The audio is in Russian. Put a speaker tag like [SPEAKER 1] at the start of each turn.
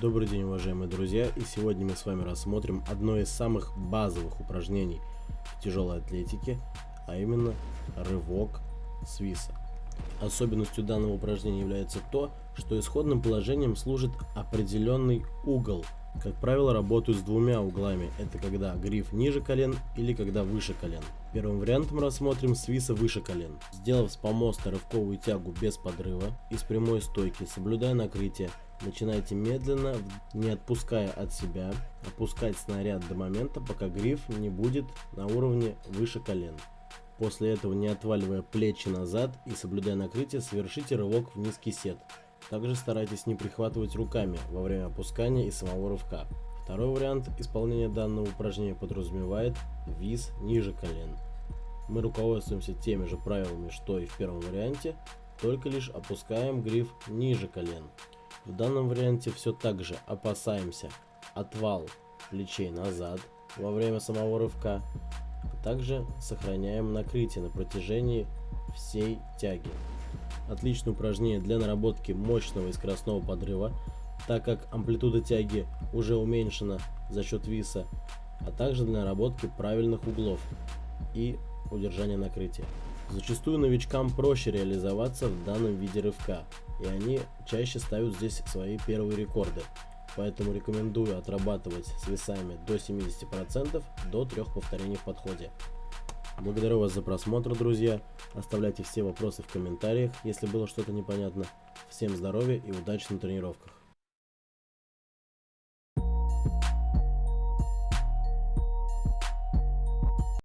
[SPEAKER 1] Добрый день, уважаемые друзья, и сегодня мы с вами рассмотрим одно из самых базовых упражнений в тяжелой атлетике, а именно рывок свиса. Особенностью данного упражнения является то, что исходным положением служит определенный угол. Как правило, работают с двумя углами. Это когда гриф ниже колен или когда выше колен. Первым вариантом рассмотрим свиса выше колен. Сделав с помоста рывковую тягу без подрыва и с прямой стойки, соблюдая накрытие, начинайте медленно, не отпуская от себя, опускать снаряд до момента, пока гриф не будет на уровне выше колен. После этого, не отваливая плечи назад и соблюдая накрытие, совершите рывок в низкий сет. Также старайтесь не прихватывать руками во время опускания и самого рывка. Второй вариант исполнения данного упражнения подразумевает виз ниже колен. Мы руководствуемся теми же правилами, что и в первом варианте, только лишь опускаем гриф ниже колен. В данном варианте все так же опасаемся отвал плечей назад во время самого рывка, а также сохраняем накрытие на протяжении всей тяги. Отличное упражнение для наработки мощного и скоростного подрыва, так как амплитуда тяги уже уменьшена за счет виса, а также для наработки правильных углов и удержания накрытия. Зачастую новичкам проще реализоваться в данном виде рывка, и они чаще ставят здесь свои первые рекорды. Поэтому рекомендую отрабатывать с весами до 70% до трех повторений в подходе. Благодарю вас за просмотр, друзья. Оставляйте все вопросы в комментариях, если было что-то непонятно. Всем здоровья и удачи на тренировках.